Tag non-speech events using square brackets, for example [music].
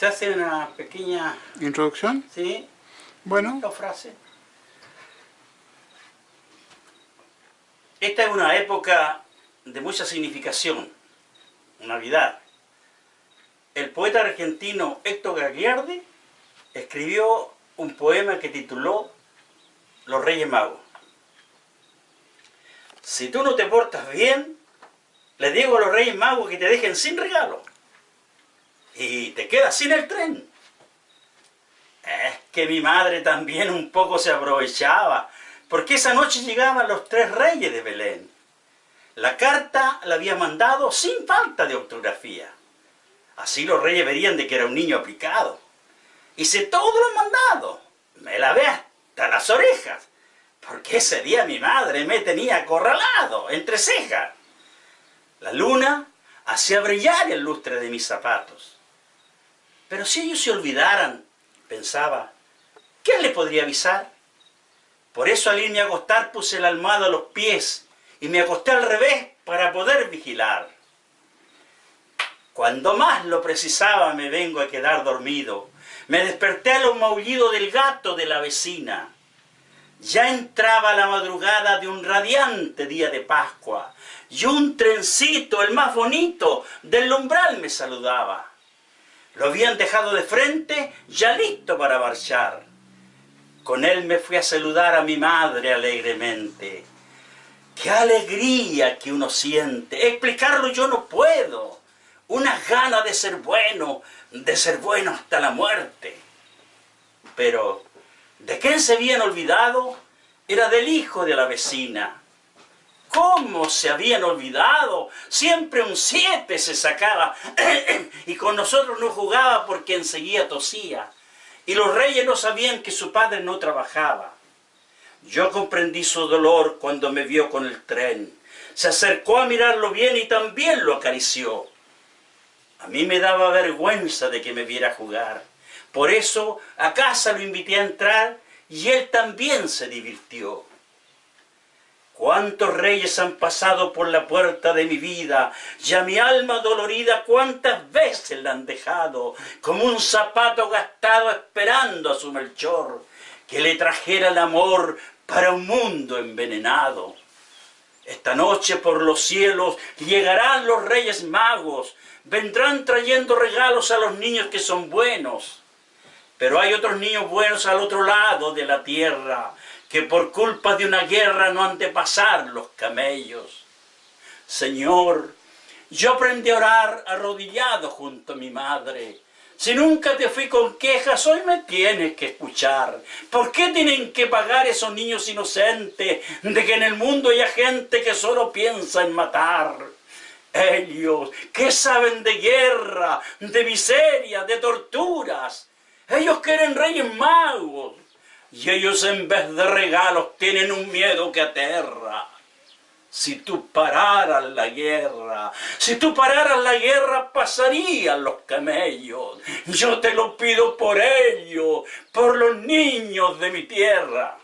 se hace una pequeña... ¿Introducción? Sí. Bueno. Dos frases. Esta es una época de mucha significación, Navidad. El poeta argentino Héctor Gagliardi escribió un poema que tituló Los Reyes Magos. Si tú no te portas bien, le digo a los Reyes Magos que te dejen sin regalo. Y te quedas sin el tren. Es que mi madre también un poco se aprovechaba, porque esa noche llegaban los tres reyes de Belén. La carta la había mandado sin falta de ortografía. Así los reyes verían de que era un niño aplicado. Hice todo lo mandado. Me lavé hasta las orejas. Porque ese día mi madre me tenía acorralado, entre cejas. La luna hacía brillar el lustre de mis zapatos. Pero si ellos se olvidaran, pensaba, ¿quién le podría avisar? Por eso al irme a acostar puse la almohada a los pies y me acosté al revés para poder vigilar. Cuando más lo precisaba me vengo a quedar dormido. Me desperté a los maullidos del gato de la vecina. Ya entraba la madrugada de un radiante día de Pascua y un trencito, el más bonito, del umbral me saludaba. Lo habían dejado de frente, ya listo para marchar. Con él me fui a saludar a mi madre alegremente. ¡Qué alegría que uno siente! Explicarlo yo no puedo. Unas ganas de ser bueno, de ser bueno hasta la muerte. Pero, ¿de quién se habían olvidado? Era del hijo de la vecina. ¿Cómo se habían olvidado? Siempre un siete se sacaba [clears throat] y con nosotros no jugaba porque enseguida tosía. Y los reyes no sabían que su padre no trabajaba. Yo comprendí su dolor cuando me vio con el tren. Se acercó a mirarlo bien y también lo acarició. A mí me daba vergüenza de que me viera jugar. Por eso a casa lo invité a entrar y él también se divirtió. Cuántos reyes han pasado por la puerta de mi vida, y a mi alma dolorida cuántas veces la han dejado, como un zapato gastado esperando a su Melchor, que le trajera el amor para un mundo envenenado. Esta noche por los cielos llegarán los reyes magos, vendrán trayendo regalos a los niños que son buenos. Pero hay otros niños buenos al otro lado de la tierra, que por culpa de una guerra no han de pasar los camellos. Señor, yo aprendí a orar arrodillado junto a mi madre. Si nunca te fui con quejas, hoy me tienes que escuchar. ¿Por qué tienen que pagar esos niños inocentes de que en el mundo hay gente que solo piensa en matar? Ellos, ¿qué saben de guerra, de miseria, de torturas? Ellos quieren reyes magos, y ellos en vez de regalos tienen un miedo que aterra. Si tú pararas la guerra, si tú pararas la guerra pasarían los camellos. Yo te lo pido por ellos, por los niños de mi tierra.